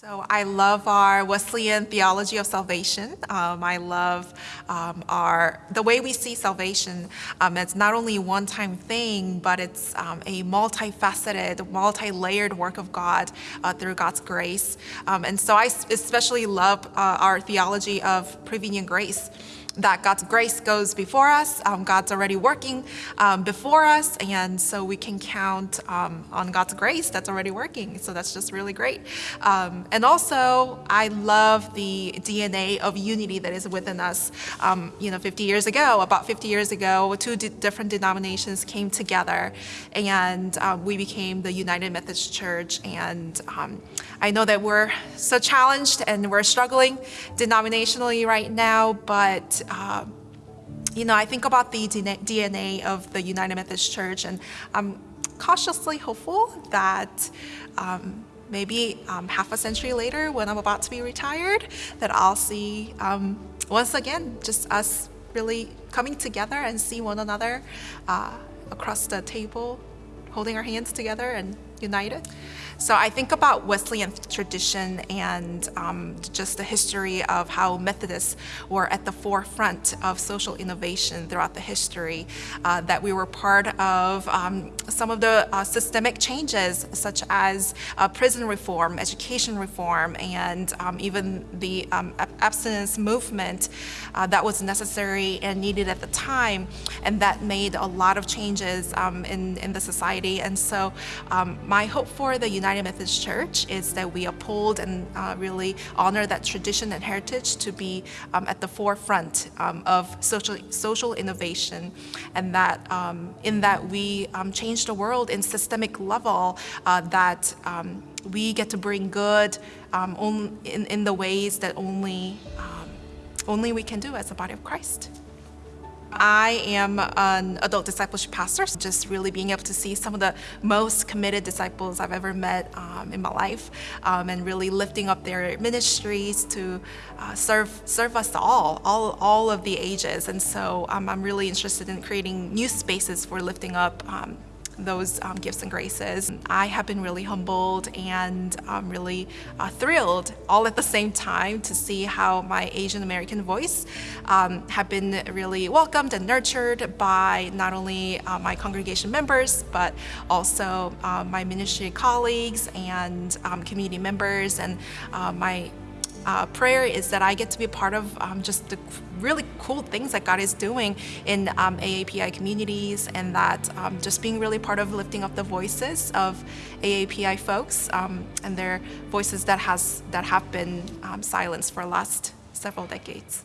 So I love our Wesleyan theology of salvation. Um, I love um, our the way we see salvation. Um, it's not only a one-time thing, but it's um, a multifaceted, multi-layered work of God uh, through God's grace. Um, and so I especially love uh, our theology of prevenient grace that God's grace goes before us. Um, God's already working um, before us, and so we can count um, on God's grace that's already working. So that's just really great. Um, and also, I love the DNA of unity that is within us. Um, you know, 50 years ago, about 50 years ago, two different denominations came together, and uh, we became the United Methodist Church. And I know that we're so challenged and we're struggling denominationally right now, but um, you know, I think about the DNA of the United Methodist Church, and I'm cautiously hopeful that um, maybe um, half a century later, when I'm about to be retired, that I'll see um, once again just us really coming together and see one another uh, across the table, holding our hands together and united. So I think about Wesleyan tradition and um, just the history of how Methodists were at the forefront of social innovation throughout the history, uh, that we were part of um, some of the uh, systemic changes such as uh, prison reform, education reform, and um, even the um, abstinence movement uh, that was necessary and needed at the time, and that made a lot of changes um, in, in the society. And so um, my hope for the United Methodist Church is that we uphold and uh, really honor that tradition and heritage to be um, at the forefront um, of social, social innovation and that um, in that we um, change the world in systemic level uh, that um, we get to bring good in, in the ways that only, only we can do as a body of Christ. I am an adult discipleship pastor, so just really being able to see some of the most committed disciples I've ever met um, in my life um, and really lifting up their ministries to uh, serve serve us all, all, all of the ages. And so um, I'm really interested in creating new spaces for lifting up um, those um, gifts and graces. I have been really humbled and um, really uh, thrilled all at the same time to see how my Asian American voice um, have been really welcomed and nurtured by not only uh, my congregation members but also uh, my ministry colleagues and um, community members and uh, my uh, prayer is that I get to be a part of um, just the really cool things that God is doing in um, AAPI communities and that um, just being really part of lifting up the voices of AAPI folks um, and their voices that has that have been um, silenced for the last several decades.